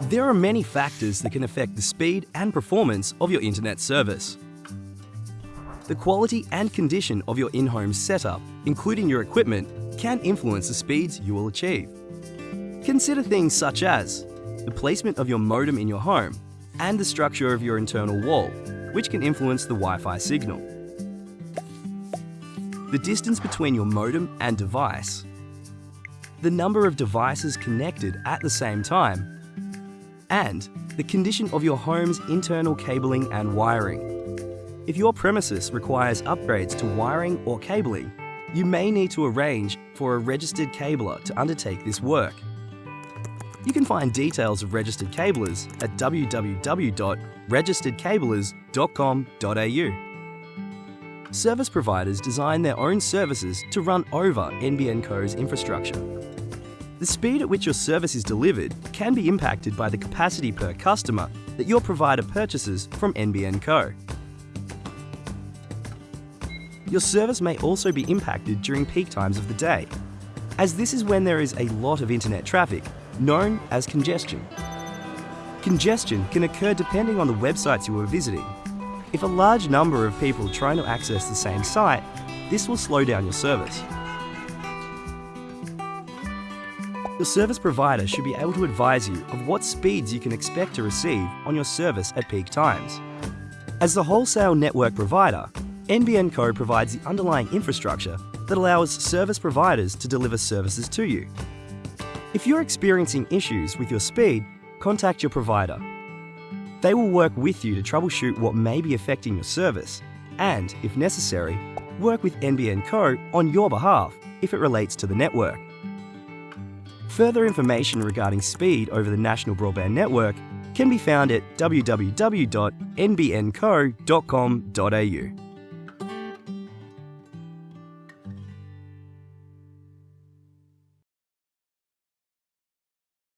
There are many factors that can affect the speed and performance of your internet service. The quality and condition of your in-home setup, including your equipment, can influence the speeds you will achieve. Consider things such as the placement of your modem in your home and the structure of your internal wall, which can influence the Wi-Fi signal. The distance between your modem and device, the number of devices connected at the same time, and the condition of your home's internal cabling and wiring. If your premises requires upgrades to wiring or cabling, you may need to arrange for a registered cabler to undertake this work. You can find details of registered cablers at www.registeredcablers.com.au. Service providers design their own services to run over NBN Co's infrastructure. The speed at which your service is delivered can be impacted by the capacity per customer that your provider purchases from NBN Co. Your service may also be impacted during peak times of the day, as this is when there is a lot of internet traffic known as congestion. Congestion can occur depending on the websites you are visiting. If a large number of people trying to access the same site, this will slow down your service. Your service provider should be able to advise you of what speeds you can expect to receive on your service at peak times. As the wholesale network provider, NBN Co provides the underlying infrastructure that allows service providers to deliver services to you. If you're experiencing issues with your speed, contact your provider. They will work with you to troubleshoot what may be affecting your service and, if necessary, work with NBN Co on your behalf if it relates to the network. Further information regarding speed over the National Broadband Network can be found at www.nbnco.com.au.